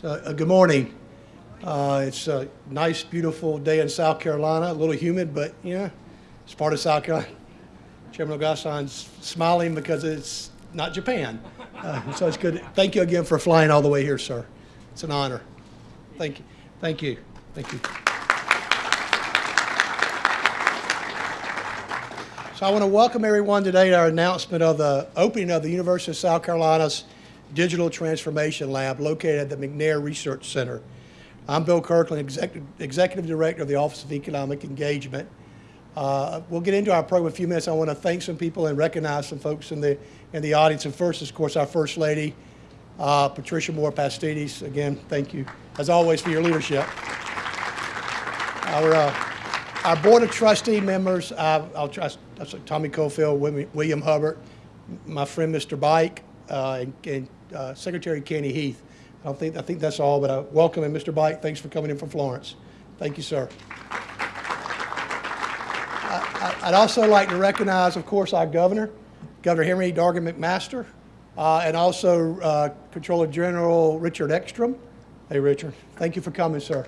So, uh, good morning. Uh, it's a nice, beautiful day in South Carolina. A little humid, but yeah, it's part of South Carolina. Chairman Ogasan's smiling because it's not Japan. Uh, so it's good. Thank you again for flying all the way here, sir. It's an honor. Thank you. Thank you. Thank you. So I want to welcome everyone today to our announcement of the opening of the University of South Carolina's Digital Transformation Lab located at the McNair Research Center. I'm Bill Kirkland, Executive, Executive Director of the Office of Economic Engagement. Uh, we'll get into our program in a few minutes. I want to thank some people and recognize some folks in the, in the audience. And first, of course, our First Lady, uh, Patricia Moore Pastides. Again, thank you, as always, for your leadership. Our, uh, our Board of Trustee members, I'll trust Tommy Cofield, William Hubbard, my friend Mr. Bike, uh, and, and uh, Secretary Kenny Heath. I don't think I think that's all, but I welcome and Mr. Bike. Thanks for coming in from Florence. Thank you, sir. I, would also like to recognize, of course, our governor, Governor Henry Dargan McMaster, uh, and also uh, Controller General Richard Eckstrom. Hey, Richard. Thank you for coming, sir.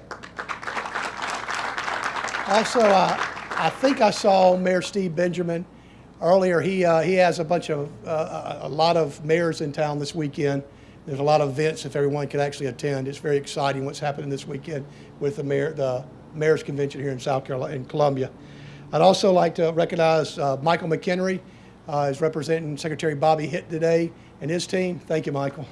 Also, I think I saw Mayor Steve Benjamin earlier, he, uh, he has a bunch of, uh, a lot of mayors in town this weekend. There's a lot of events if everyone could actually attend. It's very exciting what's happening this weekend with the, mayor, the mayor's convention here in South Carolina, in Columbia. I'd also like to recognize uh, Michael McHenry, uh, is representing Secretary Bobby Hitt today and his team. Thank you, Michael.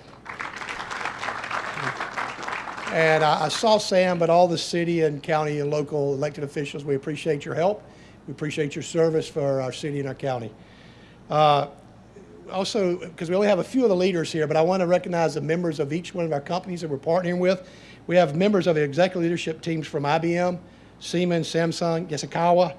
And I, I saw Sam, but all the city and county and local elected officials, we appreciate your help. We appreciate your service for our city and our county. Uh, also, because we only have a few of the leaders here, but I want to recognize the members of each one of our companies that we're partnering with. We have members of the executive leadership teams from IBM, Siemens, Samsung, Yaskawa,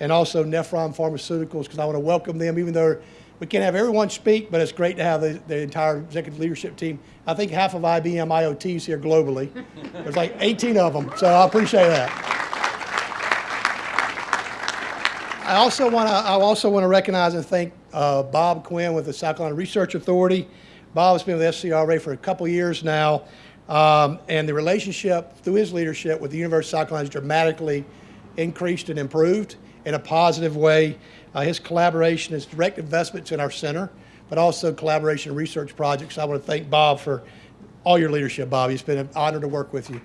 and also Nephron Pharmaceuticals, because I want to welcome them, even though we can't have everyone speak, but it's great to have the, the entire executive leadership team. I think half of IBM IoTs here globally. There's like 18 of them, so I appreciate that. I also want to I also want to recognize and thank uh, Bob Quinn with the South Carolina Research Authority. Bob has been with SCRA for a couple years now, um, and the relationship through his leadership with the University of South Carolina has dramatically increased and improved in a positive way. Uh, his collaboration is direct investments in our center, but also collaboration research projects. I want to thank Bob for all your leadership, Bob. It's been an honor to work with you.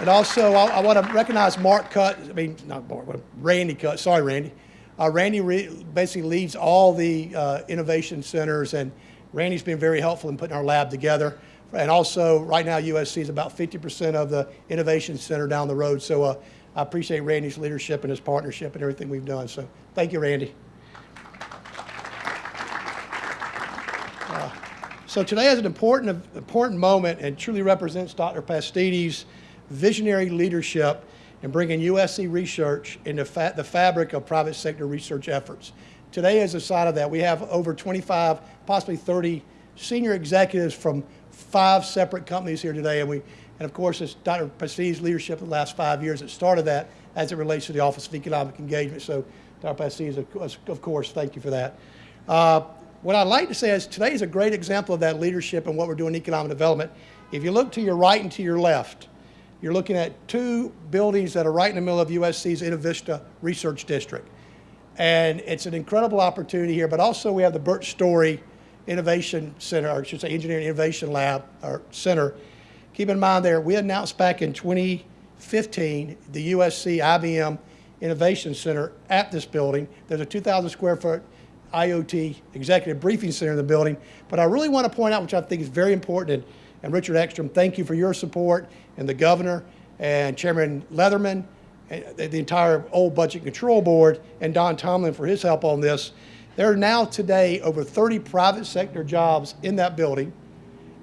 And also, I, I want to recognize Mark Cut, I mean, not Mark, Randy Cut, sorry, Randy. Uh, Randy basically leads all the uh, innovation centers, and Randy's been very helpful in putting our lab together. And also, right now, USC is about 50% of the innovation center down the road. So uh, I appreciate Randy's leadership and his partnership and everything we've done. So thank you, Randy. Uh, so today is an important, important moment and truly represents Dr. Pastides' visionary leadership in bringing USC research into fa the fabric of private sector research efforts. Today, as a side of that, we have over 25, possibly 30 senior executives from five separate companies here today. And, we, and of course, it's Dr. Pastides' leadership the last five years that started that as it relates to the Office of Economic Engagement. So, Dr. Pastides, of course, thank you for that. Uh, what I'd like to say is today is a great example of that leadership and what we're doing in economic development. If you look to your right and to your left, you're looking at two buildings that are right in the middle of USC's Innovista Research District. And it's an incredible opportunity here, but also we have the Burt Story Innovation Center, or I should say Engineering Innovation Lab, or Center. Keep in mind there, we announced back in 2015 the USC IBM Innovation Center at this building. There's a 2,000 square foot IoT executive briefing center in the building. But I really want to point out, which I think is very important, and Richard Eckstrom, thank you for your support, and the governor, and Chairman Leatherman, and the entire old Budget Control Board, and Don Tomlin for his help on this. There are now today over 30 private sector jobs in that building.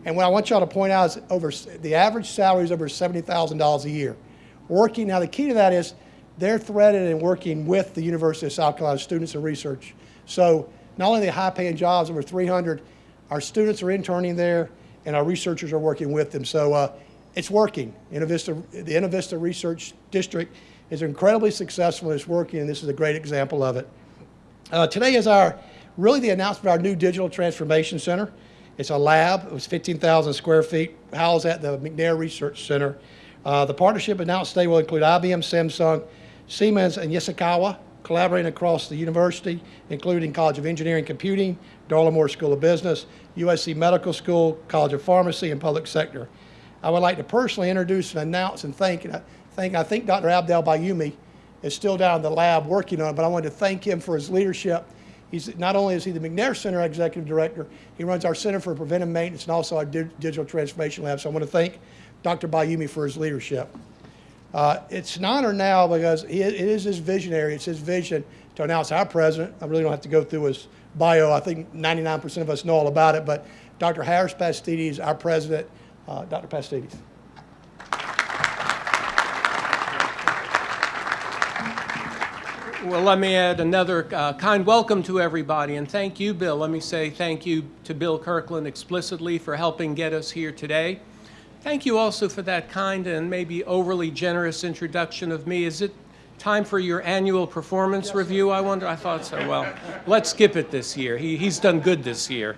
And what I want y'all to point out is over the average salary is over $70,000 a year. Working, now the key to that is they're threaded and working with the University of South Carolina students and research. So not only the high paying jobs, over 300, our students are interning there, and our researchers are working with them. So uh, it's working. Innovista, the Innovista Research District is incredibly successful. It's working, and this is a great example of it. Uh, today is our really the announcement of our new Digital Transformation Center. It's a lab. It was 15,000 square feet, housed at the McNair Research Center. Uh, the partnership announced today will include IBM, Samsung, Siemens, and Yaskawa, collaborating across the university, including College of Engineering and Computing, Darla Moore School of Business, USC Medical School, College of Pharmacy, and Public Sector. I would like to personally introduce and announce and thank, and I thank, I think Dr. Abdel Bayoumi is still down in the lab working on it, but I wanted to thank him for his leadership. He's, not only is he the McNair Center Executive Director, he runs our Center for Preventive Maintenance and also our Di- Digital Transformation Lab. So I want to thank Dr. Bayoumi for his leadership. Uh, It's an honor now because it is his visionary, it's his vision to announce our president. I really don't have to go through his bio. I think 99% of us know all about it, but Dr. Harris Pastides, our president. Uh, Dr. Pastides. Well, let me add another uh, kind welcome to everybody, and thank you, Bill. Let me say thank you to Bill Kirkland explicitly for helping get us here today. Thank you also for that kind and maybe overly generous introduction of me. Is it time for your annual performance review, I wonder? I thought so. Well, let's skip it this year. He, he's done good this year.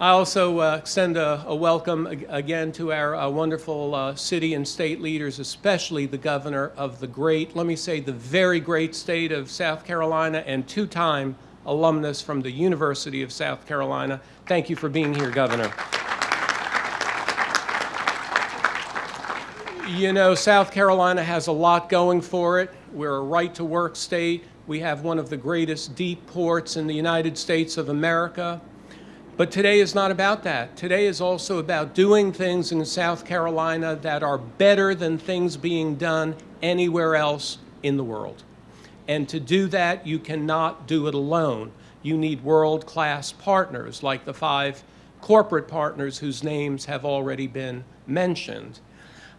I also uh, extend a, a welcome ag- again to our uh, wonderful uh, city and state leaders, especially the governor of the great, let me say, the very great state of South Carolina and two-time alumnus from the University of South Carolina. Thank you for being here, Governor. You know, South Carolina has a lot going for it. We're a right-to-work state. We have one of the greatest deep ports in the United States of America. But today is not about that. Today is also about doing things in South Carolina that are better than things being done anywhere else in the world. And to do that, you cannot do it alone. You need world-class partners like the five corporate partners whose names have already been mentioned.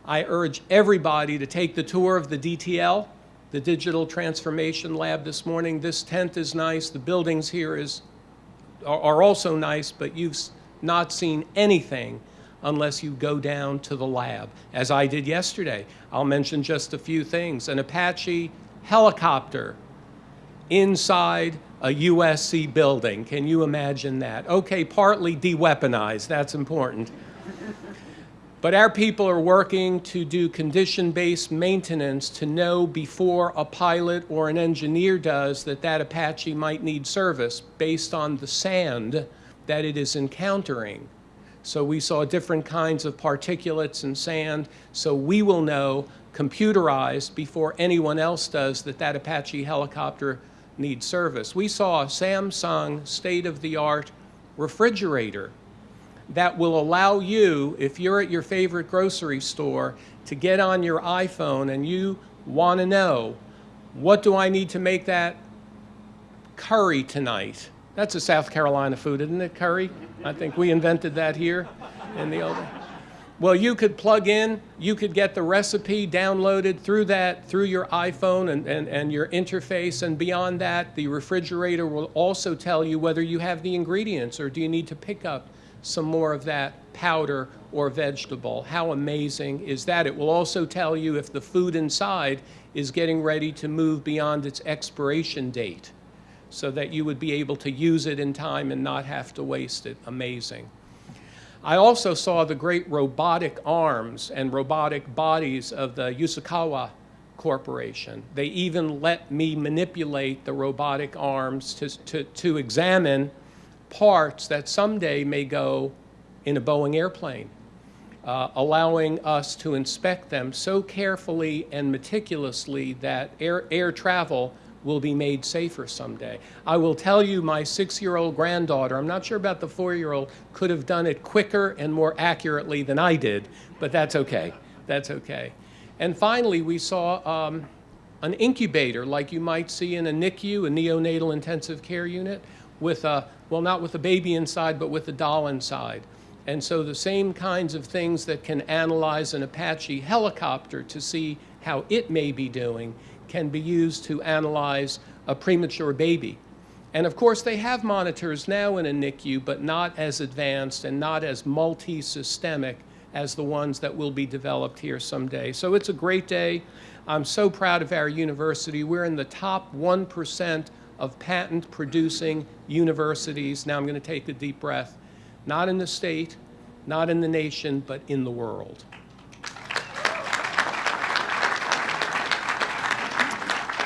I urge everybody to take the tour of the DTL, the Digital Transformation Lab this morning. This tent is nice. The buildings here is are are also nice, but you've not seen anything unless you go down to the lab, as I did yesterday. I'll mention just a few things. An Apache helicopter inside a USC building. Can you imagine that? Okay, partly de-weaponized, that's important. But our people are working to do condition-based maintenance to know before a pilot or an engineer does that that Apache might need service based on the sand that it is encountering. So we saw different kinds of particulates and sand, so we will know computerized before anyone else does that that Apache helicopter needs service. We saw a Samsung state-of-the-art refrigerator that will allow you, if you're at your favorite grocery store, to get on your iPhone and you want to know, what do I need to make that curry tonight? That's a South Carolina food, isn't it, curry? I think we invented that here in the old. Well, you could plug in, you could get the recipe downloaded through that, through your iPhone and, and, and your interface, and beyond that, the refrigerator will also tell you whether you have the ingredients or do you need to pick up some more of that powder or vegetable. How amazing is that? It will also tell you if the food inside is getting ready to move beyond its expiration date so that you would be able to use it in time and not have to waste it. Amazing. I also saw the great robotic arms and robotic bodies of the Yaskawa Corporation. They even let me manipulate the robotic arms to, to, to examine parts that someday may go in a Boeing airplane, uh, allowing us to inspect them so carefully and meticulously that air, air travel will be made safer someday. I will tell you, my six-year-old granddaughter, I'm not sure about the four-year-old, could have done it quicker and more accurately than I did, but that's okay. That's okay. And finally, we saw um, an incubator like you might see in a NICU, a neonatal intensive care unit, with a, well, not with a baby inside, but with a doll inside. And so the same kinds of things that can analyze an Apache helicopter to see how it may be doing can be used to analyze a premature baby. And of course, they have monitors now in a NICU, but not as advanced and not as multi-systemic as the ones that will be developed here someday. So it's a great day. I'm so proud of our university. We're in the top 1% of patent-producing universities. Now I'm going to take a deep breath not in the state, not in the nation, but in the world.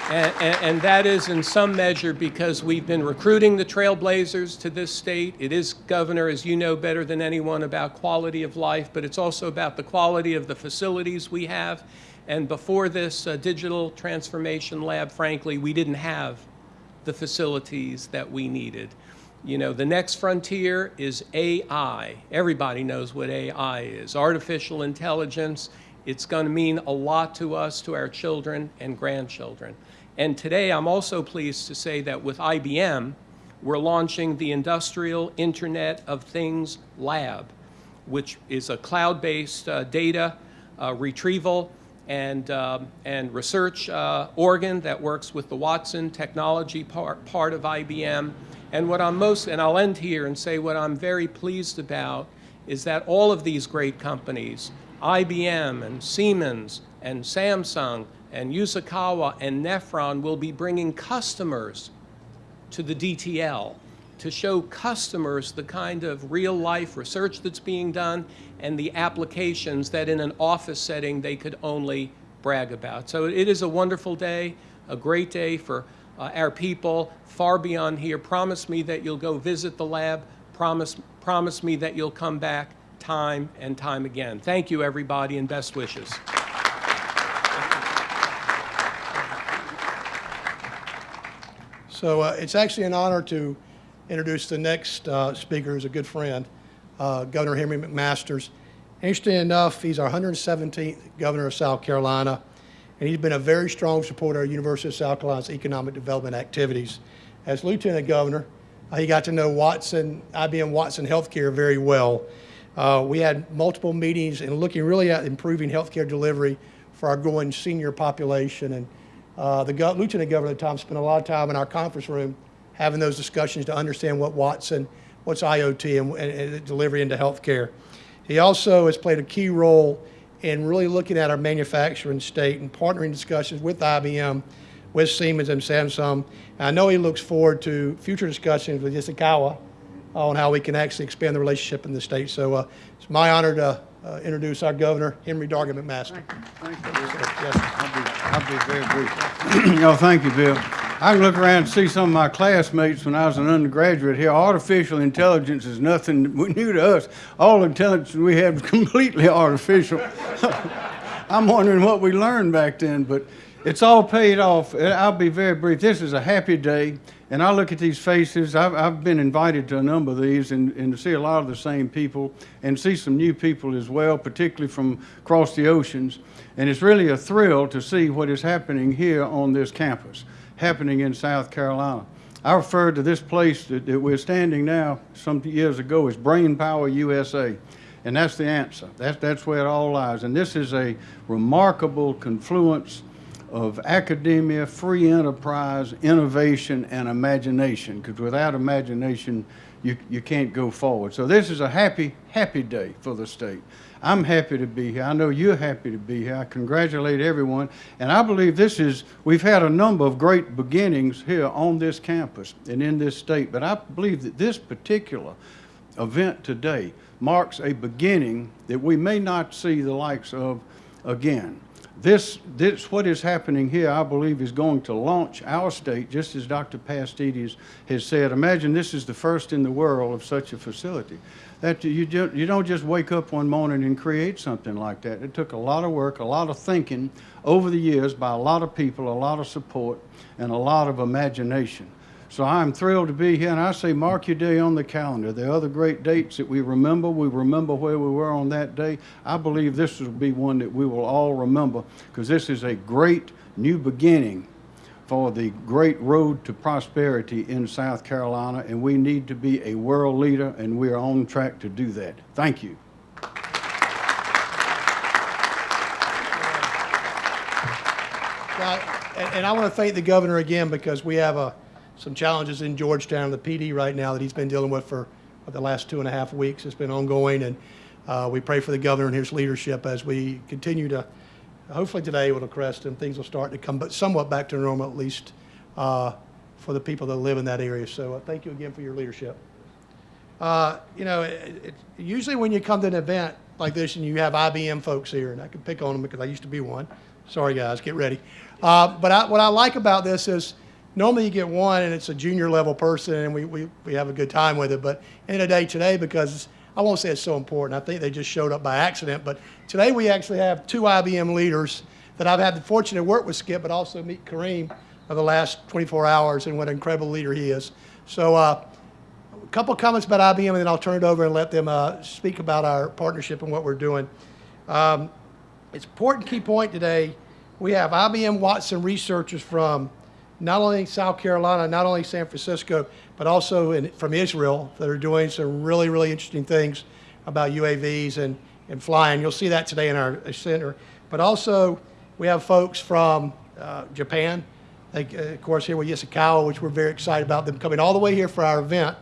And, and, and that is in some measure because we've been recruiting the trailblazers to this state. It is, Governor, as you know better than anyone, about quality of life, but it's also about the quality of the facilities we have. And before this uh, digital transformation lab, frankly, we didn't have the facilities that we needed. You know, the next frontier is AI. Everybody knows what AI is artificial intelligence. It's going to mean a lot to us, to our children and grandchildren. And today, I'm also pleased to say that with IBM, we're launching the Industrial Internet of Things Lab, which is a cloud-based uh, data uh, retrieval and, um, and research uh, organ that works with the Watson technology part, part of IBM. And what I'm most, and I'll end here and say what I'm very pleased about is that all of these great companies, IBM and Siemens and Samsung and Yaskawa and Nephron will be bringing customers to the DTL to show customers the kind of real life research that's being done and the applications that in an office setting they could only brag about. So it is a wonderful day, a great day for uh, our people far beyond here. Promise me that you'll go visit the lab. Promise, promise me that you'll come back time and time again. Thank you, everybody, and best wishes. So uh, it's actually an honor to introduce the next uh, speaker, who's a good friend, uh, Governor Henry McMaster's. Interesting enough, he's our 117th governor of South Carolina, and he's been a very strong supporter of University of South Carolina's economic development activities. As lieutenant governor, uh, he got to know Watson, IBM Watson Healthcare very well. Uh, we had multiple meetings and looking really at improving healthcare delivery for our growing senior population. And uh, the go lieutenant governor at the time spent a lot of time in our conference room having those discussions to understand what Watson, what's IoT and, and, delivery into healthcare. He also has played a key role in really looking at our manufacturing state and partnering discussions with IBM, with Siemens and Samsung. And I know he looks forward to future discussions with Yaskawa on how we can actually expand the relationship in the state. So uh, it's my honor to uh, introduce our governor, Henry Dargan McMaster. Thank you, Bill. Yes. I'll be, I'll be very brief. no, thank you, Bill. I can look around and see some of my classmates when I was an undergraduate here. Artificial intelligence is nothing new to us. All intelligence we have is completely artificial. I'm wondering what we learned back then, but it's all paid off. I'll be very brief. This is a happy day, and I look at these faces. I've, I've been invited to a number of these and, and to see a lot of the same people and see some new people as well, particularly from across the oceans. And it's really a thrill to see what is happening here on this campus, happening in South Carolina. I refer to this place that, that we're standing now some years ago as Brain Power USA. And that's the answer. That's, that's where it all lies. And this is a remarkable confluence of academia, free enterprise, innovation, and imagination. Because without imagination, you, you can't go forward. So this is a happy, happy day for the state. I'm happy to be here. I know you're happy to be here. I congratulate everyone. And I believe this is, we've had a number of great beginnings here on this campus and in this state. But I believe that this particular event today marks a beginning that we may not see the likes of again. This, this, what is happening here, I believe, is going to launch our state, just as Dr. Pastides has said. Imagine this is the first in the world of such a facility. That you, you don't just wake up one morning and create something like that. It took a lot of work, a lot of thinking over the years by a lot of people, a lot of support, and a lot of imagination. So I'm thrilled to be here, and I say mark your day on the calendar. Are other great dates that we remember. We remember where we were on that day. I believe this will be one that we will all remember because this is a great new beginning for the great road to prosperity in South Carolina, and we need to be a world leader, and we are on track to do that. Thank you. Now, and I want to thank the governor again because we have a, some challenges in Georgetown, the PD right now that he's been dealing with for the last two and a half weeks. It's been ongoing, and uh, we pray for the governor and his leadership as we continue to, hopefully today will crest and things will start to come but somewhat back to normal at least uh, for the people that live in that area. So uh, thank you again for your leadership. Uh, you know, it, it, usually when you come to an event like this and you have IBM folks here, and I can pick on them because I used to be one. Sorry, guys, get ready. Uh, but I, what I like about this is normally you get one and it's a junior level person and we, we, we have a good time with it. But in the day today, because I won't say it's so important, I think they just showed up by accident. But today we actually have two IBM leaders that I've had the fortune to work with Skip, but also meet Kareem over the last 24 hours and what an incredible leader he is. So uh, a couple comments about IBM and then I'll turn it over and let them uh, speak about our partnership and what we're doing. Um, it's an important key point today. We have IBM Watson researchers from not only South Carolina, not only San Francisco, but also in, from Israel that are doing some really, really interesting things about UAVs and, and flying. You'll see that today in our center. But also, we have folks from uh, Japan, like, uh, of course, here with Yaskawa, which we're very excited about them coming all the way here for our event.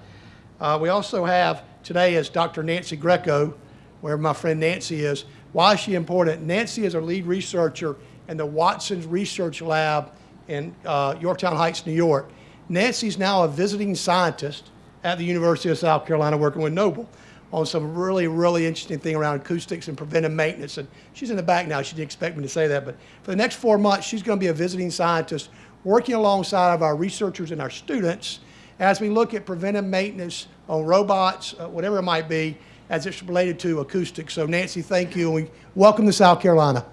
Uh, we also have today is Dr. Nancy Greco, where my friend Nancy is. Why is she important? Nancy is our lead researcher in the Watson's Research Lab in uh, Yorktown Heights, New York. Nancy's now a visiting scientist at the University of South Carolina working with Noble on some really, really interesting thing around acoustics and preventive maintenance. And she's in the back now. She didn't expect me to say that. But for the next four months, she's going to be a visiting scientist working alongside of our researchers and our students as we look at preventive maintenance on robots, uh, whatever it might be, as it's related to acoustics. So Nancy, thank you, and we welcome to South Carolina.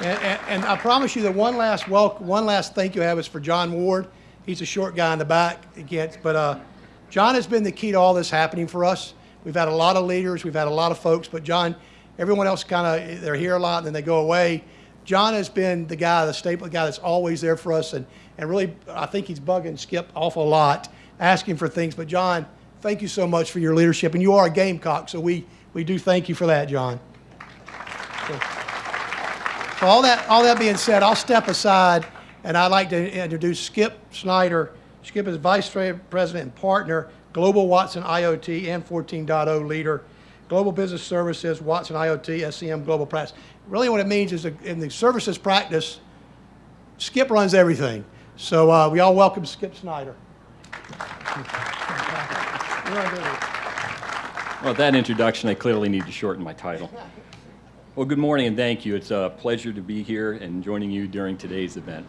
And, and, and I promise you that one last welcome, one last thank you I have is for John Ward. He's a short guy in the back, again, but uh, John has been the key to all this happening for us. We've had a lot of leaders, we've had a lot of folks, but John, everyone else kind of they're here a lot and then they go away. John has been the guy, the staple guy that's always there for us, and and really I think he's bugging Skip awful lot, asking for things. But John, thank you so much for your leadership, and you are a Gamecock, so we we do thank you for that, John. So, so all that, all that being said, I'll step aside and I'd like to introduce Skip Snyder. Skip is Vice President and Partner, Global Watson IoT and 14.0 leader, Global Business Services, Watson IoT, SEM Global Practice. Really what it means is in the services practice, Skip runs everything. So uh, we all welcome Skip Snyder. Well, that introduction, I clearly need to shorten my title. Well, good morning and thank you. It's a pleasure to be here and joining you during today's event.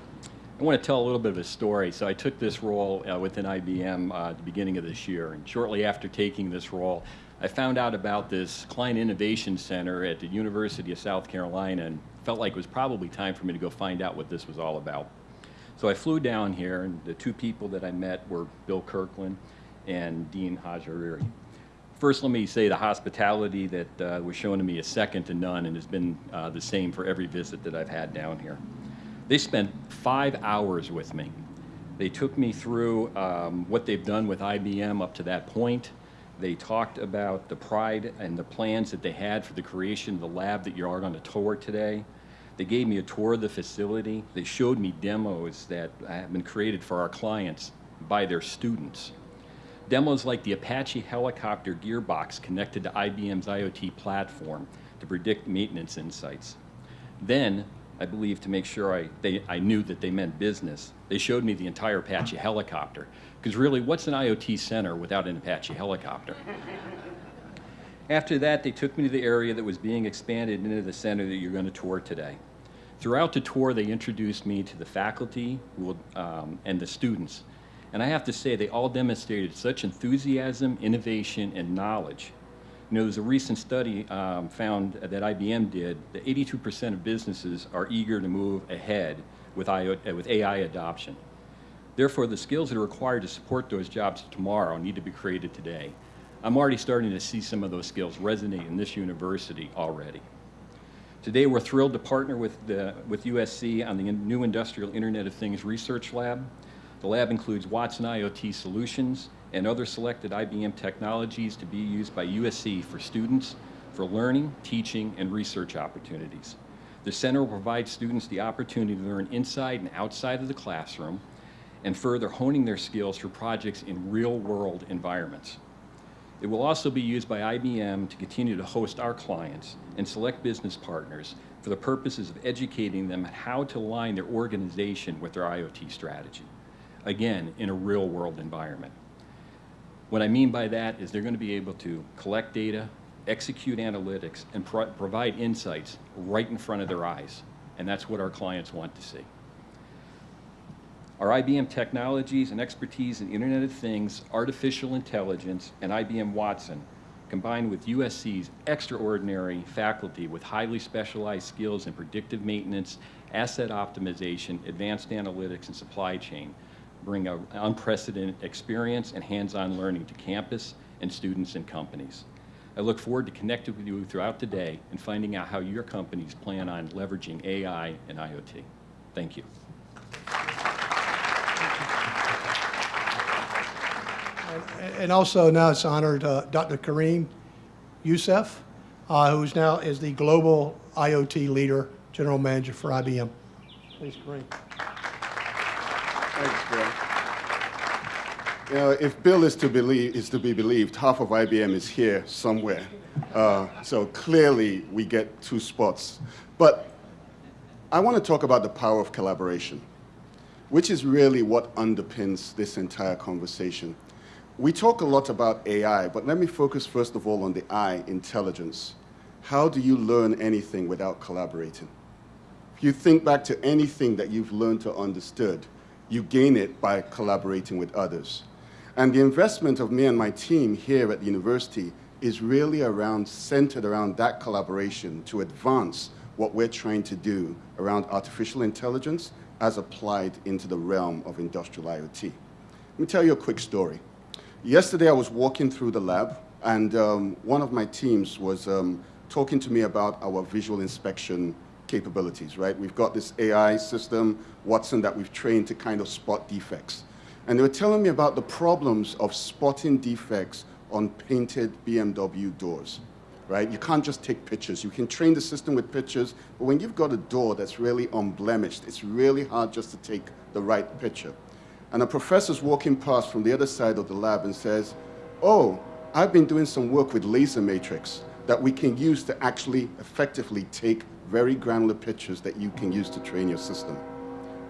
I want to tell a little bit of a story. So I took this role uh, within IBM uh, at the beginning of this year, and shortly after taking this role, I found out about this Client Innovation Center at the University of South Carolina and felt like it was probably time for me to go find out what this was all about. So I flew down here, and the two people that I met were Bill Kirkland and Dean Haj-Hariri. First, let me say the hospitality that uh, was shown to me is second to none and has been uh, the same for every visit that I've had down here. They spent five hours with me. They took me through um, what they've done with IBM up to that point. They talked about the pride and the plans that they had for the creation of the lab that you are going to tour today. They gave me a tour of the facility. They showed me demos that have been created for our clients by their students. Demos like the Apache helicopter gearbox connected to IBM's IoT platform to predict maintenance insights. Then, I believe to make sure I, they, I knew that they meant business, they showed me the entire Apache helicopter. Because really, what's an IoT center without an Apache helicopter? After that, they took me to the area that was being expanded into the center that you're going to tour today. Throughout the tour, they introduced me to the faculty um, and the students and I have to say, they all demonstrated such enthusiasm, innovation, and knowledge. You know, there's a recent study um, found that IBM did that 82% of businesses are eager to move ahead with, uh, with AI adoption. Therefore, the skills that are required to support those jobs tomorrow need to be created today. I'm already starting to see some of those skills resonate in this university already. Today, we're thrilled to partner with, the, with USC on the new Industrial Internet of Things Research Lab. The lab includes Watson IoT solutions and other selected IBM technologies to be used by USC for students for learning, teaching, and research opportunities. The center will provide students the opportunity to learn inside and outside of the classroom and further honing their skills for projects in real-world environments. It will also be used by IBM to continue to host our clients and select business partners for the purposes of educating them on how to align their organization with their IoT strategy. Again, in a real-world environment. What I mean by that is they're going to be able to collect data, execute analytics, and pro provide insights right in front of their eyes. And that's what our clients want to see. Our IBM technologies and expertise in Internet of Things, artificial intelligence, and IBM Watson, combined with USC's extraordinary faculty with highly specialized skills in predictive maintenance, asset optimization, advanced analytics, and supply chain, bring an unprecedented experience and hands-on learning to campus and students and companies. I look forward to connecting with you throughout the day and finding out how your companies plan on leveraging AI and IoT. Thank you. And also now it's honored uh, Dr. Kareem Yusuf, uh, who's now is the Global IoT Leader, General Manager for IBM. Please, Kareem. Thanks, Bill. You know, if Bill is to believe is to be believed, half of IBM is here somewhere. Uh, so clearly, we get two spots. But I want to talk about the power of collaboration, which is really what underpins this entire conversation. We talk a lot about AI, but let me focus first of all on the I, intelligence. How do you learn anything without collaborating? If you think back to anything that you've learned or understood, you gain it by collaborating with others. And the investment of me and my team here at the university is really around, centered around that collaboration to advance what we're trying to do around artificial intelligence as applied into the realm of industrial IoT. Let me tell you a quick story. Yesterday I was walking through the lab and um, one of my teams was um, talking to me about our visual inspection capabilities, right? We've got this AI system, Watson, that we've trained to kind of spot defects. And they were telling me about the problems of spotting defects on painted BMW doors, right? You can't just take pictures. You can train the system with pictures, but when you've got a door that's really unblemished, it's really hard just to take the right picture. And a professor's walking past from the other side of the lab and says, oh, I've been doing some work with laser matrix that we can use to actually effectively take very granular pictures that you can use to train your system.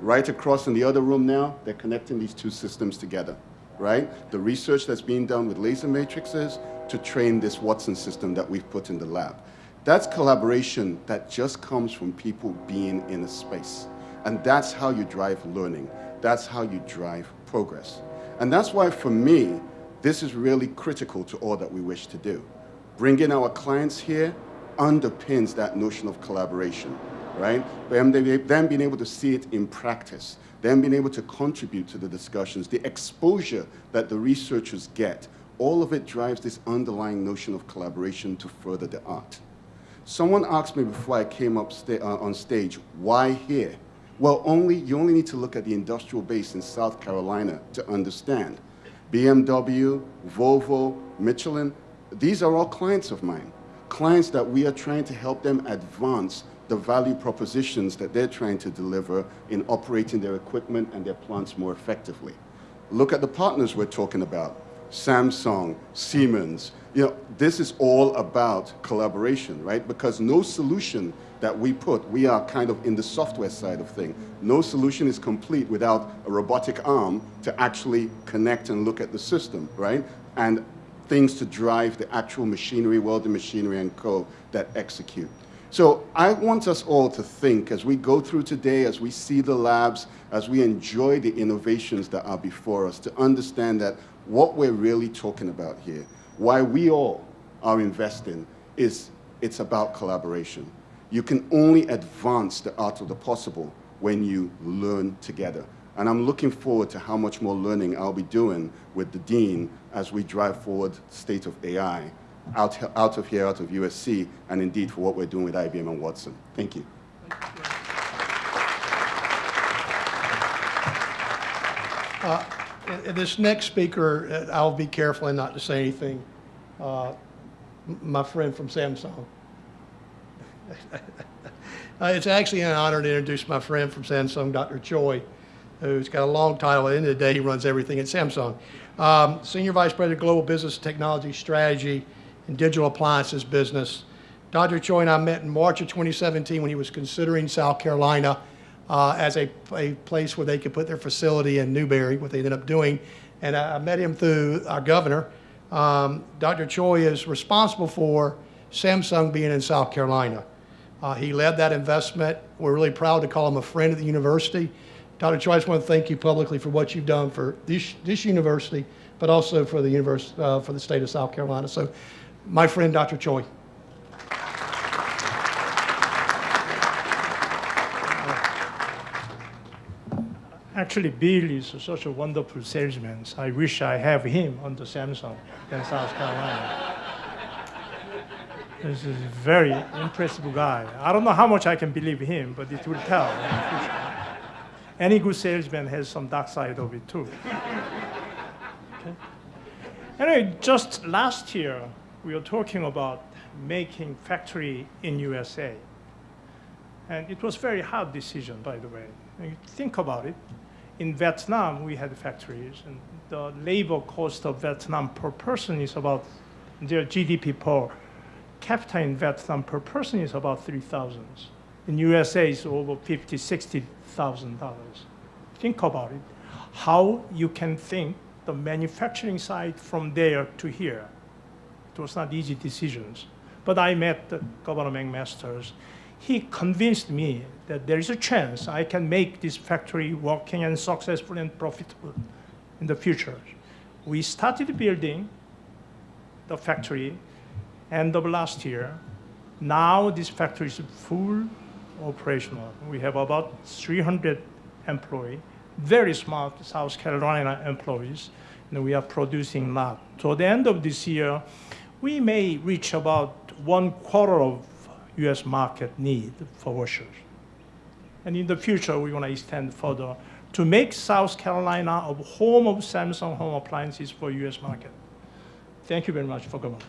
Right across in the other room now, they're connecting these two systems together, right? The research that's being done with laser matrices to train this Watson system that we've put in the lab. That's collaboration that just comes from people being in a space. And that's how you drive learning. That's how you drive progress. And that's why, for me, this is really critical to all that we wish to do. Bringing our clients here underpins that notion of collaboration, right? Them, them being able to see it in practice, them being able to contribute to the discussions, the exposure that the researchers get, all of it drives this underlying notion of collaboration to further the art. Someone asked me before I came up sta uh, on stage, why here? Well, only, you only need to look at the industrial base in South Carolina to understand. BMW, Volvo, Michelin, these are all clients of mine. Clients that we are trying to help them advance the value propositions that they're trying to deliver in operating their equipment and their plants more effectively. Look at the partners we're talking about. Samsung, Siemens. You know, this is all about collaboration, right? Because no solution that we put, we are kind of in the software side of thing. No solution is complete without a robotic arm to actually connect and look at the system, right? And things to drive the actual machinery, welding machinery and co that execute. So I want us all to think as we go through today, as we see the labs, as we enjoy the innovations that are before us, to understand that what we're really talking about here, why we all are investing, is it's about collaboration. You can only advance the art of the possible when you learn together. And I'm looking forward to how much more learning I'll be doing with the Dean as we drive forward state of AI out, out of here, out of USC, and indeed for what we're doing with IBM and Watson. Thank you. Uh, This next speaker, uh, I'll be careful and not to say anything. Uh, My friend from Samsung. Uh, It's actually an honor to introduce my friend from Samsung, Dr. Choi, who's got a long title. At the end of the day, he runs everything at Samsung. Um, Senior Vice President, Global Business Technology Strategy and Digital Appliances Business. Dr. Choi and I met in March of 2017 when he was considering South Carolina uh, as a, a place where they could put their facility in Newberry, what they ended up doing. And I, I met him through our governor. Um, Dr. Choi is responsible for Samsung being in South Carolina. Uh, he led that investment. We're really proud to call him a friend of the university. Dr. Choi, I just want to thank you publicly for what you've done for this, this university, but also for the univers uh, for the state of South Carolina. So, my friend, Dr. Choi. Actually, Bill is such a wonderful salesman. I wish I have him on the Samsung in South Carolina. This is a very impressive guy. I don't know how much I can believe him, but it will tell. Any good salesman has some dark side of it too. okay. Anyway, just last year, we were talking about making factory in USA. And it was very hard decision, by the way. think about it. In Vietnam, we had factories, and the labor cost of Vietnam per person is about their GDP per capita in Vietnam per person is about 3,000. In USA, it's over 50, 60 $6,000. Think about it. How you can think the manufacturing side from there to here. It was not easy decisions. But I met Governor McMaster's. He convinced me that there is a chance I can make this factory working and successful and profitable in the future. We started building the factory end of last year. Now this factory is full operational. We have about 300 employees, very smart South Carolina employees, and we are producing lot. So at the end of this year, we may reach about one quarter of US market need for washers. And in the future, we want to extend further to make South Carolina a home of Samsung home appliances for US market. Thank you very much for coming.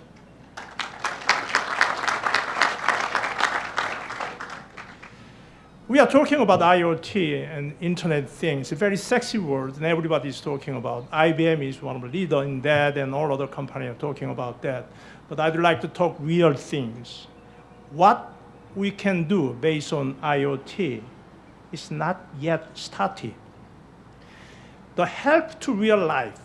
We are talking about IoT and Internet things, a very sexy word, and everybody is talking about. IBM is one of the leaders in that, and all other companies are talking about that. But I'd like to talk real things. What we can do based on IoT is not yet started. The help to real life,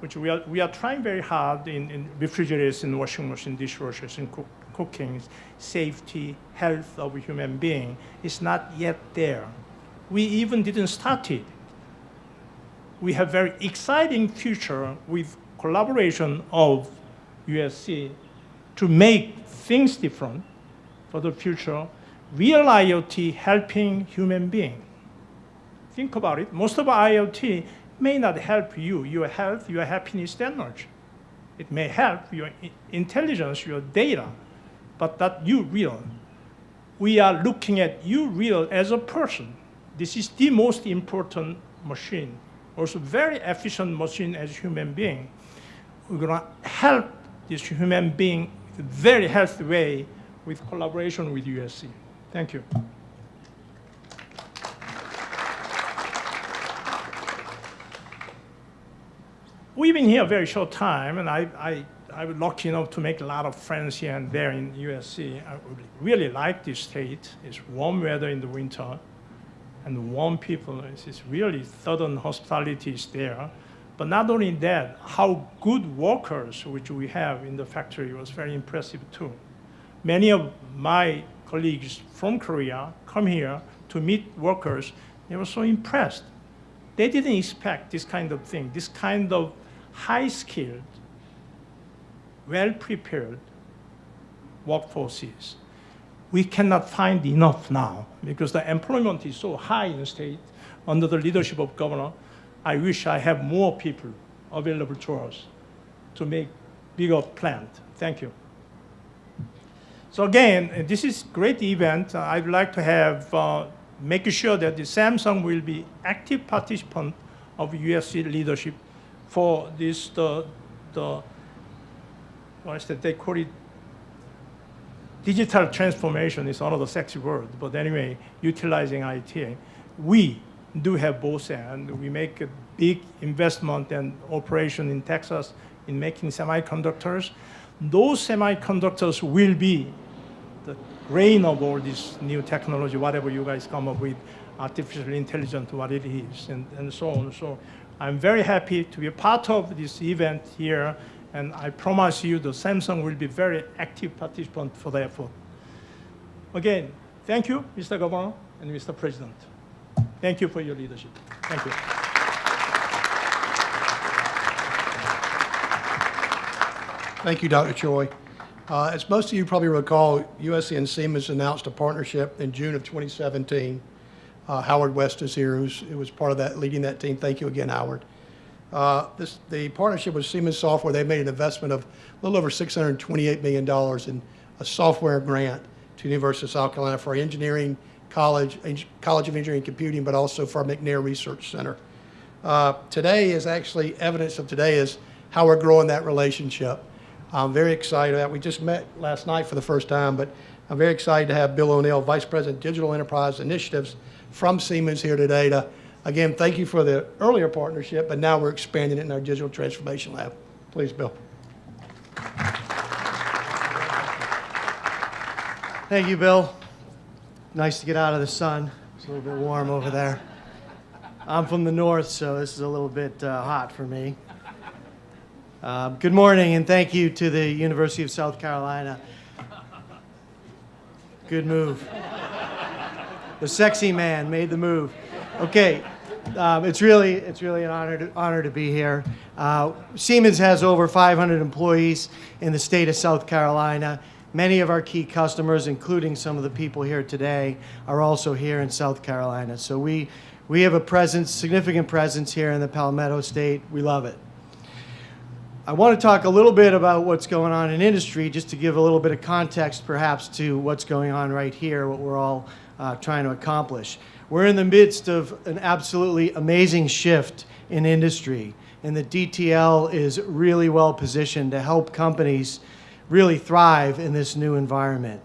which we are, we are trying very hard in, in refrigerators and washing machine, dishwashers, and cook, cooking, safety, health of human being is not yet there. We even didn't start it. We have very exciting future with collaboration of USC to make things different for the future. Real IoT helping human being. Think about it. Most of IoT may not help you, your health, your happiness that. It may help your intelligence, your data, but that you real. We are looking at you real as a person. This is the most important machine. Also very efficient machine as human being. We're gonna help this human being in a very healthy way with collaboration with USC. Thank you. We've been here a very short time, and I, I, I was lucky enough to make a lot of friends here and there in USC. I really like this state. It's warm weather in the winter, and warm people. It's, it's really southern hospitality is there. But not only that, how good workers which we have in the factory was very impressive too. Many of my colleagues from Korea come here to meet workers. They were so impressed. They didn't expect this kind of thing, this kind of high-skilled, well-prepared workforces. We cannot find enough now because the employment is so high in the state under the leadership of governor. I wish I have more people available to us to make bigger plant. Thank you. So again, this is great event. I'd like to have, uh, make sure that the Samsung will be active participant of USC leadership for this, the, the what is that, they call it digital transformation is another sexy word, but anyway, utilizing IT. We do have both and we make a big investment and operation in Texas in making semiconductors. Those semiconductors will be the grain of all this new technology, whatever you guys come up with. artificial intelligence, what it is, and, and so on. So I'm very happy to be a part of this event here, and I promise you the Samsung will be very active participant for the effort. Again, thank you, Mr. Governor and Mr. President. Thank you for your leadership. Thank you. Thank you, Dr. Choi. Uh, As most of you probably recall, USC and Siemens announced a partnership in June of 2017. Uh, Howard West is here, who's, who was part of that, leading that team. Thank you again, Howard. Uh, This, the partnership with Siemens Software, they made an investment of a little over $628 million in a software grant to the University of South Carolina for engineering college, College of Engineering and Computing, but also for McNair Research Center. Uh, Today is actually, evidence of today is how we're growing that relationship. I'm very excited that we just met last night for the first time, but I'm very excited to have Bill O'Neill, Vice President Digital Enterprise Initiatives from Siemens here today to, again, thank you for the earlier partnership, but now we're expanding it in our Digital Transformation Lab. Please, Bill. Thank you, Bill. Nice to get out of the sun. It's a little bit warm over there. I'm from the north, so this is a little bit uh, hot for me. Um, good morning, and thank you to the University of South Carolina. Good move. The sexy man made the move. Okay, um, it's really it's really an honor to, honor to be here. Uh, Siemens has over 500 employees in the state of South Carolina. Many of our key customers, including some of the people here today, are also here in South Carolina. So we we have a presence, significant presence here in the Palmetto State. We love it. I want to talk a little bit about what's going on in industry, just to give a little bit of context, perhaps, to what's going on right here, what we're all uh, trying to accomplish. We're in the midst of an absolutely amazing shift in industry, and the DTL is really well positioned to help companies really thrive in this new environment.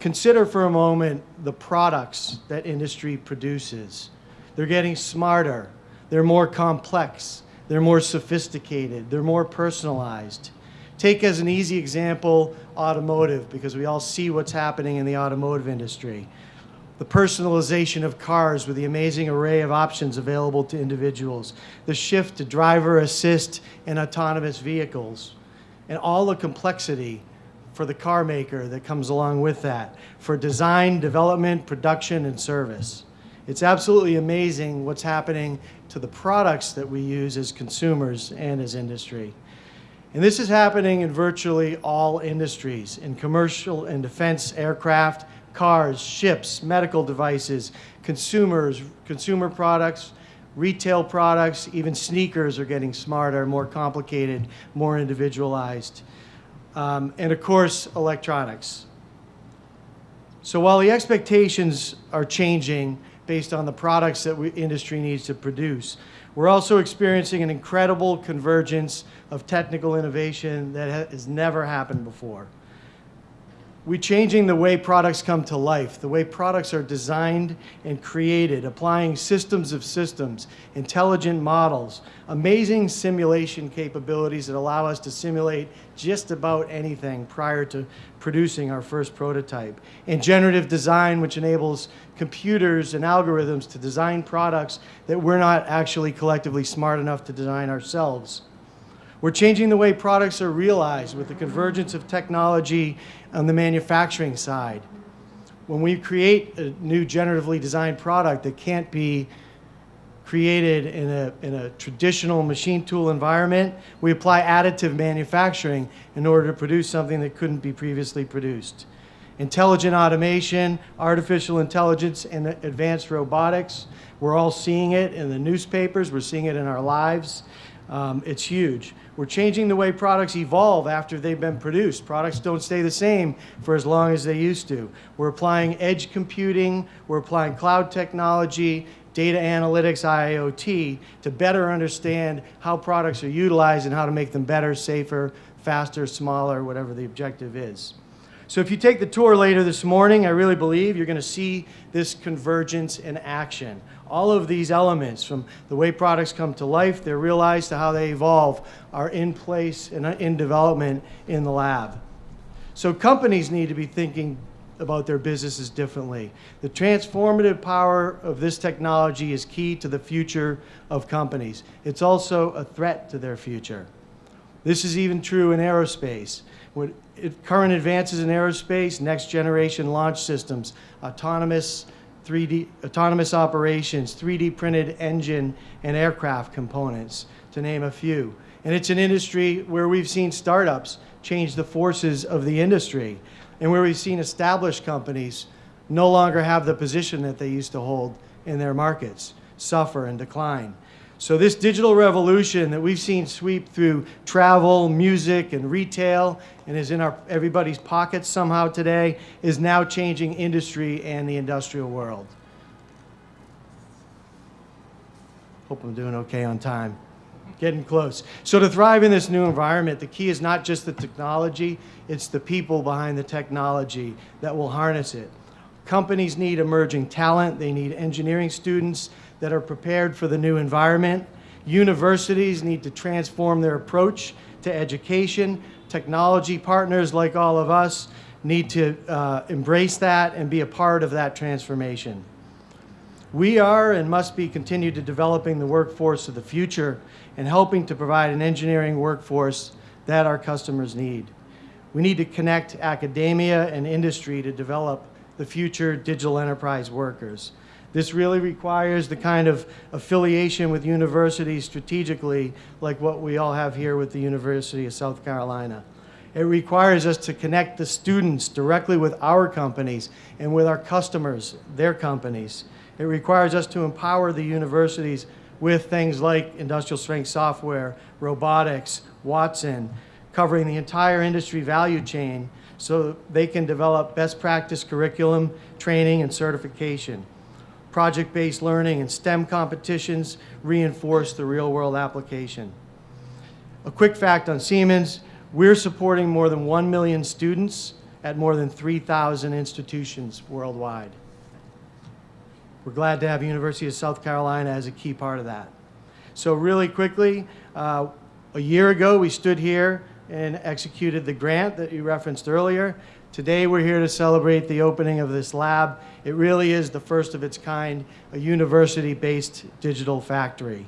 Consider for a moment the products that industry produces. They're getting smarter, they're more complex, they're more sophisticated, they're more personalized. Take as an easy example automotive, because we all see what's happening in the automotive industry. The personalization of cars with the amazing array of options available to individuals, the shift to driver assist and autonomous vehicles, and all the complexity for the car maker that comes along with that, for design, development, production, and service. It's absolutely amazing what's happening to the products that we use as consumers and as industry. And this is happening in virtually all industries, in commercial and defense aircraft, cars, ships, medical devices, consumers, consumer products, retail products, even sneakers are getting smarter, more complicated, more individualized. Um, and of course, electronics. So while the expectations are changing based on the products that we, industry needs to produce, we're also experiencing an incredible convergence of technical innovation that ha- has never happened before. We're changing the way products come to life, the way products are designed and created, applying systems of systems, intelligent models, amazing simulation capabilities that allow us to simulate just about anything prior to producing our first prototype, and generative design, which enables computers and algorithms to design products that we're not actually collectively smart enough to design ourselves. We're changing the way products are realized with the convergence of technology on the manufacturing side. When we create a new generatively designed product that can't be created in a, in a traditional machine tool environment, we apply additive manufacturing in order to produce something that couldn't be previously produced. Intelligent automation, artificial intelligence, and advanced robotics, we're all seeing it in the newspapers, we're seeing it in our lives. Um, it's huge. We're changing the way products evolve after they've been produced. Products don't stay the same for as long as they used to. We're applying edge computing, we're applying cloud technology, data analytics, IoT, to better understand how products are utilized and how to make them better, safer, faster, smaller, whatever the objective is. So if you take the tour later this morning, I really believe you're going to see this convergence in action. All of these elements, from the way products come to life, they're realized, to how they evolve, are in place and uh, in development in the lab. So companies need to be thinking about their businesses differently. The transformative power of this technology is key to the future of companies. It's also a threat to their future. This is even true in aerospace. With current advances in aerospace, next generation launch systems, autonomous 3D autonomous operations, 3D printed engine and aircraft components, to name a few. And it's an industry where we've seen startups change the forces of the industry, and where we've seen established companies no longer have the position that they used to hold in their markets, suffer and decline. So this digital revolution that we've seen sweep through travel, music, and retail, and is in our, everybody's pockets somehow today, is now changing industry and the industrial world. Hope I'm doing okay on time. Getting close. So to thrive in this new environment, the key is not just the technology, it's the people behind the technology that will harness it. Companies need emerging talent. They need engineering students that are prepared for the new environment. Universities need to transform their approach to education. Technology partners like all of us need to uh, embrace that and be a part of that transformation. We are and must be continued to developing the workforce of the future and helping to provide an engineering workforce that our customers need. We need to connect academia and industry to develop the future digital enterprise workers. This really requires the kind of affiliation with universities strategically like what we all have here with the University of South Carolina. It requires us to connect the students directly with our companies and with our customers, their companies. It requires us to empower the universities with things like industrial strength software, robotics, Watson, covering the entire industry value chain so they can develop best practice curriculum, training, and certification. Project-based learning and STEM competitions reinforce the real-world application. A quick fact on Siemens, we're supporting more than 1 million students at more than 3,000 institutions worldwide. We're glad to have University of South Carolina as a key part of that. So really quickly, uh, a year ago, we stood here and executed the grant that you referenced earlier. Today, we're here to celebrate the opening of this lab. It really is the first of its kind, a university-based digital factory.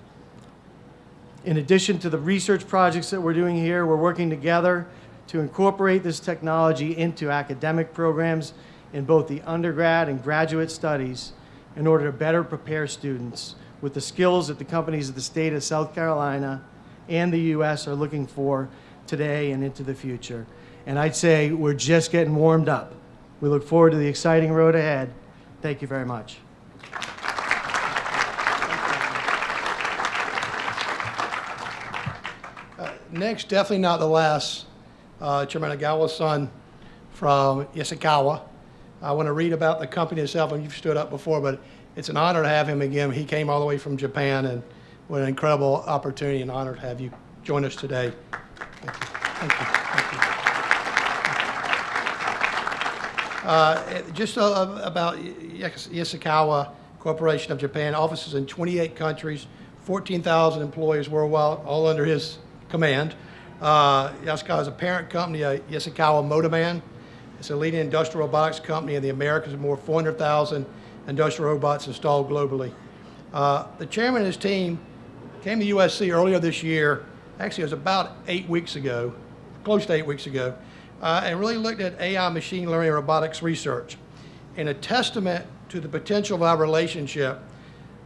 In addition to the research projects that we're doing here, we're working together to incorporate this technology into academic programs in both the undergrad and graduate studies in order to better prepare students with the skills that the companies of the state of South Carolina and the U.S. are looking for today and into the future. And I'd say we're just getting warmed up. We look forward to the exciting road ahead. Thank you very much. Next, definitely not the last, uh, Chairman Agawa's son from Yaskawa. I want to read about the company itself, and you've stood up before, but it's an honor to have him again. He came all the way from Japan, and what an incredible opportunity and honor to have you join us today. Thank you. Thank you. Uh, Just uh, about Yas- Yaskawa Corporation of Japan, offices in 28 countries, 14,000 employees worldwide, all under his command. Uh, is a parent company, uh, Yaskawa Motoman. It's a leading industrial robotics company in the Americas with more 400,000 industrial robots installed globally. Uh, The chairman and his team came to USC earlier this year, actually it was about eight weeks ago, close to eight weeks ago, uh, and really looked at AI machine learning and robotics research. In a testament to the potential of our relationship,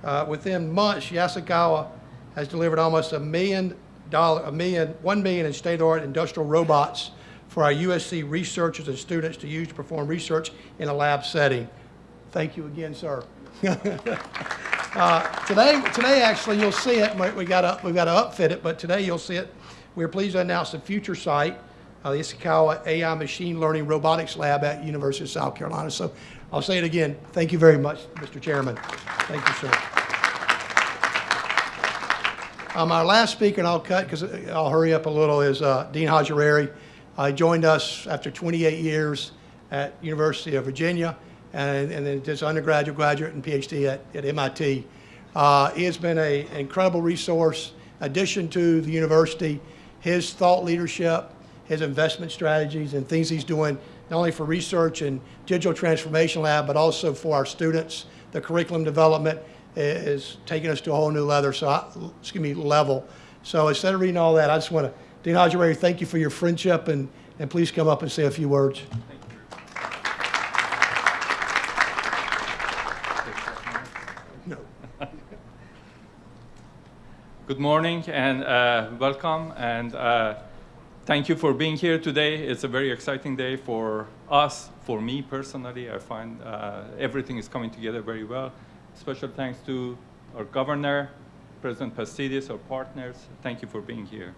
uh, within months, Yaskawa has delivered almost a million dollar, a million, one million in state-of-the-art industrial robots for our USC researchers and students to use to perform research in a lab setting. Thank you again, sir. Uh, Today, today, actually, you'll see it, we- we gotta, we gotta upfit it, but today you'll see it. We're pleased to announce the future site, uh, the Yaskawa AI Machine Learning Robotics Lab at University of South Carolina. So I'll say it again, thank you very much, Mr. Chairman. Thank you, sir. Um, our last speaker, and I'll cut because I'll hurry up a little, is uh, Dean Haj-Hariri. Uh, joined us after 28 years at University of Virginia, and, and then just undergraduate, graduate, and PhD at, at MIT. Uh, he has been a, an incredible resource, addition to the university. His thought leadership, his investment strategies, and things he's doing not only for research and digital transformation lab, but also for our students. The curriculum development is taking us to a whole new leather, so I, excuse me, level. So instead of reading all that, I just want to, Dean Ojibway, thank you for your friendship, and, and please come up and say a few words. Good morning and uh, welcome, and uh, thank you for being here today. It's a very exciting day for us, for me personally. I find uh, everything is coming together very well. Special thanks to our governor, President Pastides, our partners. Thank you for being here.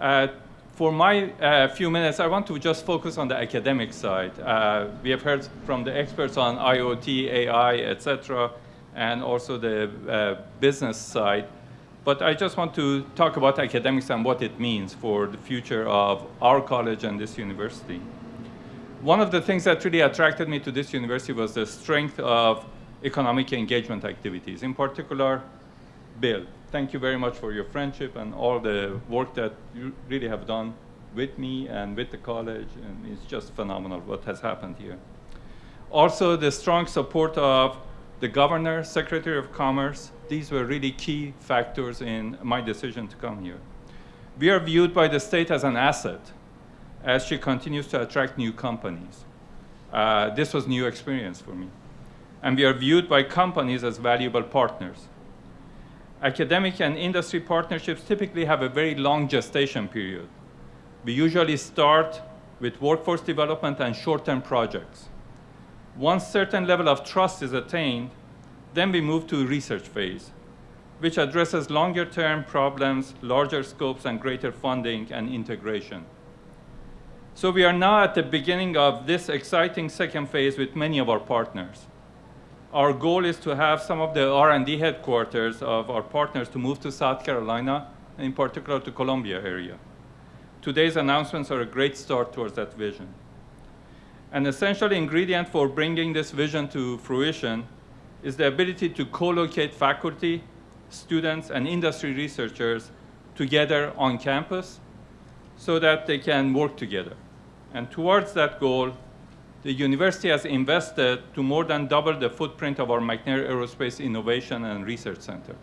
Uh, for my uh, few minutes, I want to just focus on the academic side. Uh, we have heard from the experts on IoT, AI, etc., and also the uh, business side. But I just want to talk about academics and what it means for the future of our college and this university. One of the things that really attracted me to this university was the strength of economic engagement activities, in particular, Bill. Thank you very much for your friendship and all the work that you really have done with me and with the college, and it's just phenomenal what has happened here. Also, the strong support of the governor, secretary of commerce, these were really key factors in my decision to come here. We are viewed by the state as an asset as she continues to attract new companies. Uh, this was new experience for me. And we are viewed by companies as valuable partners. Academic and industry partnerships typically have a very long gestation period. We usually start with workforce development and short-term projects. Once certain level of trust is attained, then we move to research phase, which addresses longer term problems, larger scopes, and greater funding and integration. So we are now at the beginning of this exciting second phase with many of our partners. Our goal is to have some of the R&D headquarters of our partners to move to South Carolina, in particular to Columbia area. Today's announcements are a great start towards that vision. An essential ingredient for bringing this vision to fruition is the ability to co-locate faculty, students, and industry researchers together on campus so that they can work together. And towards that goal, the university has invested to more than double the footprint of our McNair Aerospace Innovation and Research Center.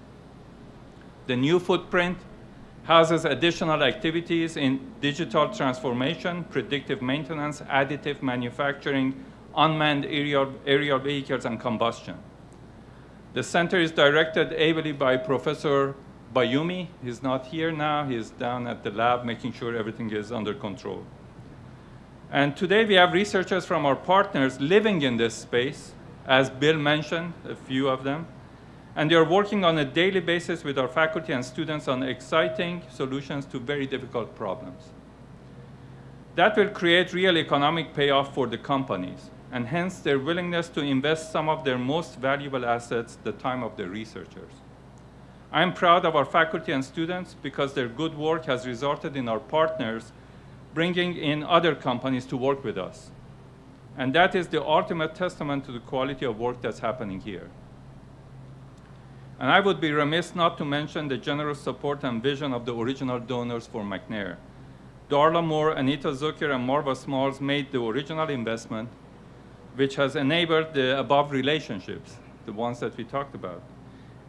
The new footprint houses additional activities in digital transformation, predictive maintenance, additive manufacturing, unmanned aerial, aerial vehicles, and combustion. The center is directed ably by Professor Bayoumi. He's not here now. He's down at the lab making sure everything is under control. And today we have researchers from our partners living in this space, as Bill mentioned, a few of them, and they are working on a daily basis with our faculty and students on exciting solutions to very difficult problems. That will create real economic payoff for the companies, and hence their willingness to invest some of their most valuable assets, the time of their researchers. I am proud of our faculty and students because their good work has resulted in our partners bringing in other companies to work with us. And that is the ultimate testament to the quality of work that's happening here. And I would be remiss not to mention the generous support and vision of the original donors for McNair. Darla Moore, Anita Zucker, and Marva Smalls made the original investment, which has enabled the above relationships, the ones that we talked about.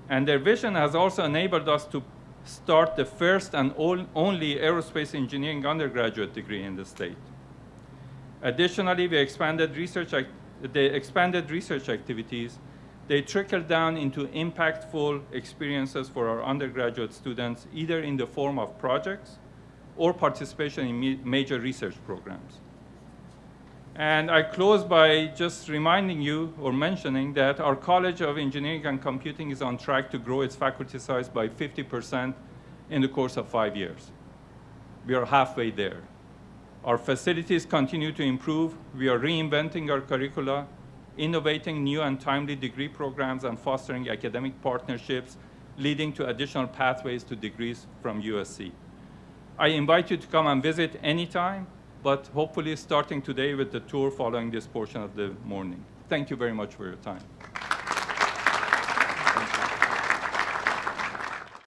And their vision has also enabled us to start the first and only aerospace engineering undergraduate degree in the state. Additionally, we expanded research, the expanded research activities. They trickle down into impactful experiences for our undergraduate students, either in the form of projects or participation in major research programs. And I close by just reminding you or mentioning that our College of Engineering and Computing is on track to grow its faculty size by 50% in the course of five years. We are halfway there. Our facilities continue to improve. We are reinventing our curricula, innovating new and timely degree programs, and fostering academic partnerships, leading to additional pathways to degrees from USC. I invite you to come and visit anytime but hopefully starting today with the tour following this portion of the morning. Thank you very much for your time.